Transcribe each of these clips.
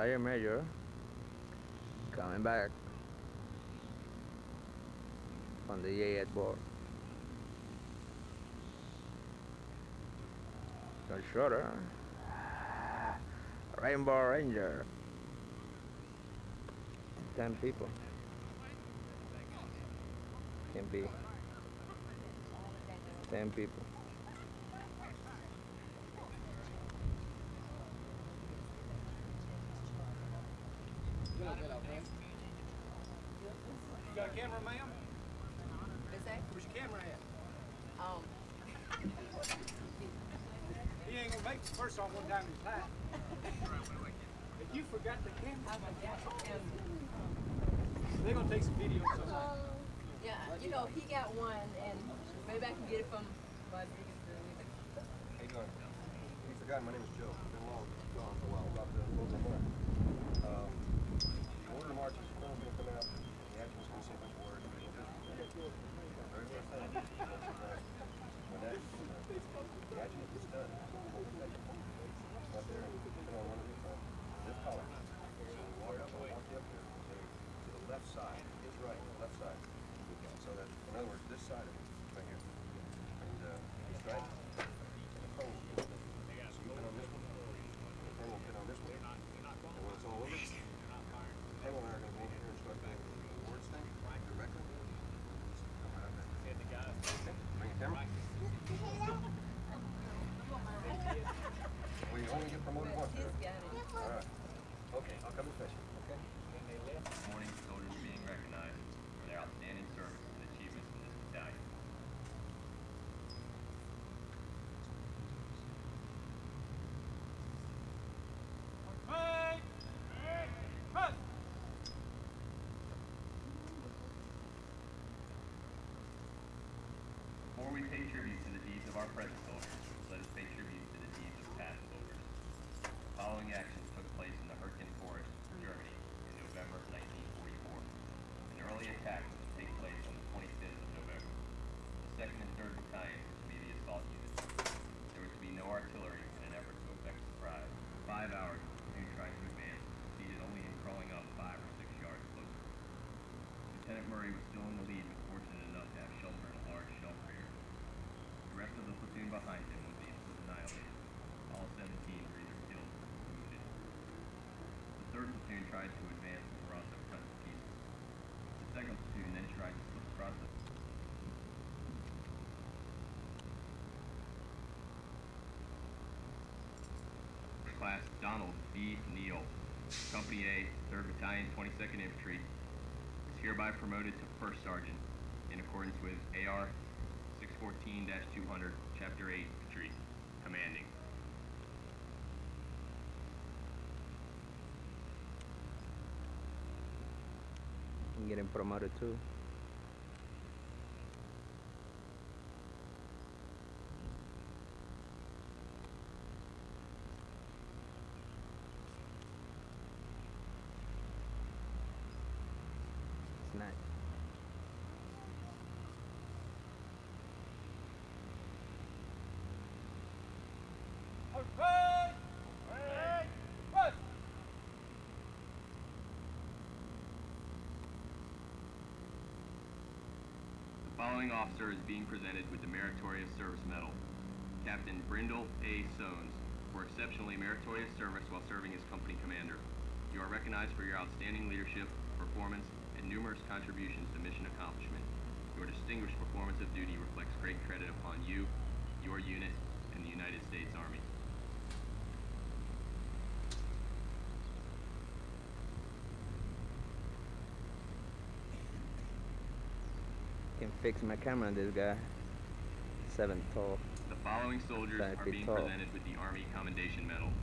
Sergeant Major coming back on the A8 board. Got shorter. Rainbow Ranger. Ten people. Can be ten people. You got a camera, ma'am? Is that? Where's your camera at? Um, He ain't gonna make the first song one time in his life. If you forgot the camera, they're gonna take some video sometime. yeah, you know, he got one, and maybe I can get it from my biggest How you doing? You forgot, my name is Joe. Been long, gone for a while, about to close my month. Um, the action is done, we'll take it. Right there, put on one of these, uh, this collar. So we walk up, walk you up here, to the left side, his right, left side. So that, in other words, this side of it, right here. And, uh, he's right. And the phone, so you pin on this one, the pen will pin on this one. And when it's all over, the pen and I are gonna go over here and start doing the awards thing directly. Just come right up there. Okay, Bring your camera. Well, you only get promoted once, He's right? got it. All right. Okay, I'll come and fetch you, okay? This morning, soldiers are being recognized for their outstanding service and achievements in this battalion. Hey! Hey! Before we pay tribute to the deeds of our present soldiers, let us pay tribute to the deeds of past soldiers. The following actions took place in the Hürtgen Forest, Germany, in November 1944. An early attack was to take place on the 25th of November. The 2nd and 3rd Battalions were to be the assault units. There was to be no artillery in an effort to effect surprise. For five hours, the platoon tried to advance, succeeded only in crawling up five or six yards closer. Lieutenant Murray was still in the lead, but fortunate enough to have shelter in a large shell crater. The rest of the platoon behind him was, was annihilated. All 17 were either killed or wounded. The third platoon tried to advance were also cut. The second platoon then tried to slip across the Class Donald B. Neal, Company A, 3rd Battalion, 22nd Infantry, is hereby promoted to First Sergeant in accordance with AR 614-200, Chapter 8, Infantry, Commanding. Getting promoted too. Following officer is being presented with the Meritorious Service Medal. Captain Brindle A. Sones, for exceptionally meritorious service while serving as company commander. You are recognized for your outstanding leadership, performance, and numerous contributions to mission accomplishment. Your distinguished performance of duty reflects great credit upon you, your unit, and the United States Army. Can fix my camera, on this guy. Seven tall. The following soldiers are being tall. presented with the Army Commendation Medal.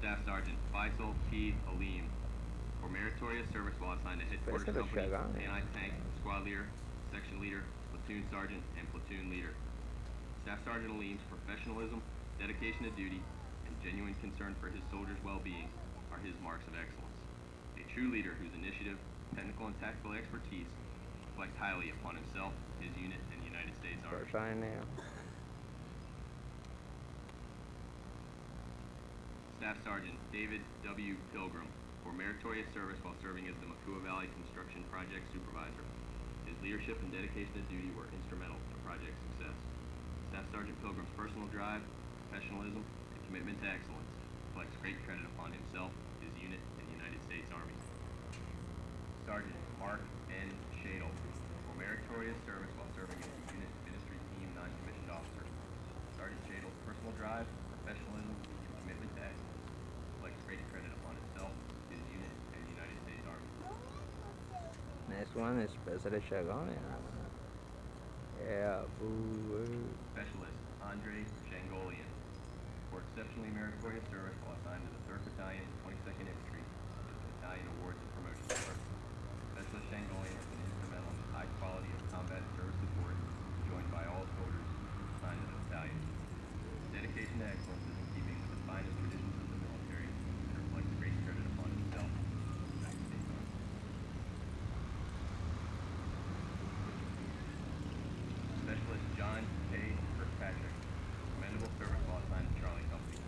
Staff Sergeant Faisal T. Alim for meritorious service while assigned to Headquarters Company. Anti-Tank, eh. Squad Leader, Section Leader, Platoon Sergeant, and Platoon Leader. Staff Sergeant Alim's professionalism, dedication to duty, and genuine concern for his soldiers' well-being are his marks of excellence. A true leader whose initiative, technical and tactical expertise reflect highly upon himself, his unit, and the United States Army. Line now. Staff Sergeant David W. Pilgrim for meritorious service while serving as the Makua Valley Construction Project Supervisor. His leadership and dedication to duty were instrumental to project success. Staff Sergeant Pilgrim's personal drive, professionalism, and commitment to excellence reflects great credit upon himself, his unit, and the United States Army. Sergeant Mark N. Shadle for meritorious service while serving as the unit ministry team non-commissioned officer. Sergeant Shadle's personal drive, professionalism, and commitment to excellence reflects great credit upon himself, his unit, and the United States Army. Next one is Special Chagone. Yeah. Specialist Andre Shangolian for exceptionally meritorious service while assigned to the 3rd Battalion, 22nd Infantry, the Battalion Awards and Promotion Corps. Specialist Shangolian has been instrumental in the high quality of combat service support enjoyed by all soldiers assigned to the battalion. His dedication to excellence is in keeping with the finest traditions of the military and reflects great credit upon himself and the United States Army. Specialist John K. Kirkpatrick, commendable service while assigned to Charlie Company.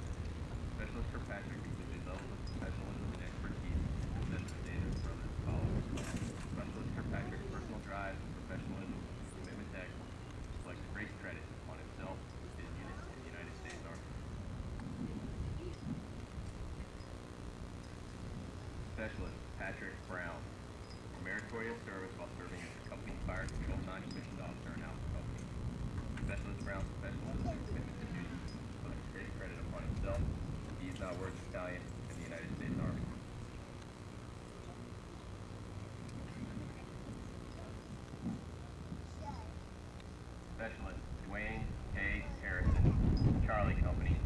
Specialist Kirkpatrick exhibited levels of professionalism and expertise that set the standard for others to follow. Specialist Kirkpatrick's personal drive, professionalism, and commitment to excellence reflects great credit upon himself, his unit, and the United States Army. Specialist Patrick Brown for meritorious service while serving as the company fire control non-commissioned officer in Alpha Company. Specialist Brown's professionalism and commitment to duty reflects great credit upon himself, the East Worth Battalion, and the United States Army. Specialist Dwayne K. Harrison, Charlie Company,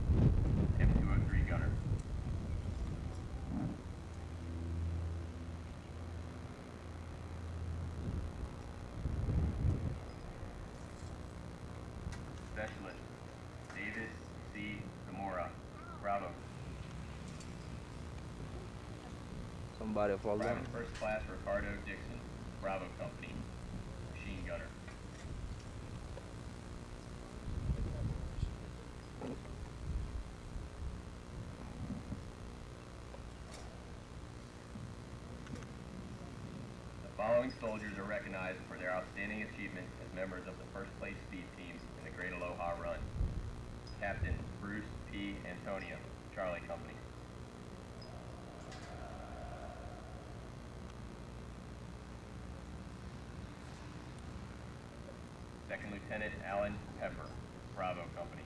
M203 Gunner. Specialist David C. Zamora, Bravo. Somebody. Private First Class Ricardo Dixon, Bravo Company, Machine Gunner. The following soldiers are recognized for their outstanding achievement as members of the first place speed team in the Great Aloha Run. Captain Bruce P. Antonio, Charlie Company. Second Lieutenant Alan Pepper, Bravo Company.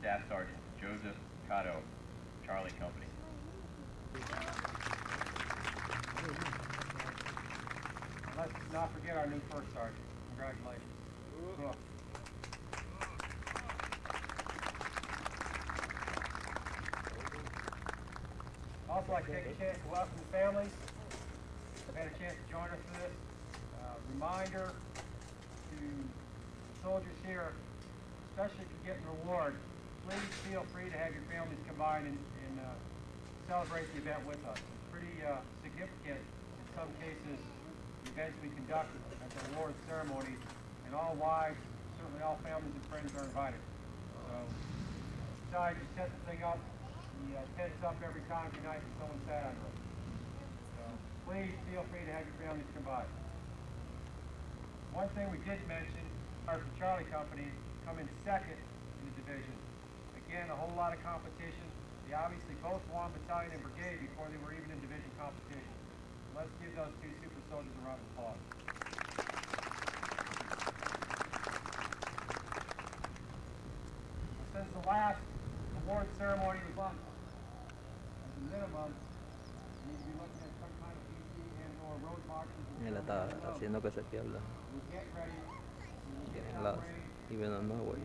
Staff Sergeant Joseph Cotto, Charlie Company. Let's not forget our new first sergeant. Congratulations. Also, like to take a chance to welcome the families. Had a chance to join us for this. Uh, reminder to soldiers here, especially if you're getting reward, please feel free to have your families by and, and uh, celebrate the event with us. It's pretty uh, significant in some cases, events we conduct at the award ceremony, and all wives, certainly all families and friends are invited. So, besides, you set the thing up, the uh, tent's up every time tonight and someone sat under it. Please feel free to have your families come by. One thing we did mention, our Charlie Company come in second in the division. Again, a whole lot of competition. They obviously both won battalion and brigade before they were even in division competition. Let's give those two super soldiers a round of applause. Since the last award ceremony was on, as a minimum, Él está haciendo que se pierda. Tienen las y ven al nuevo y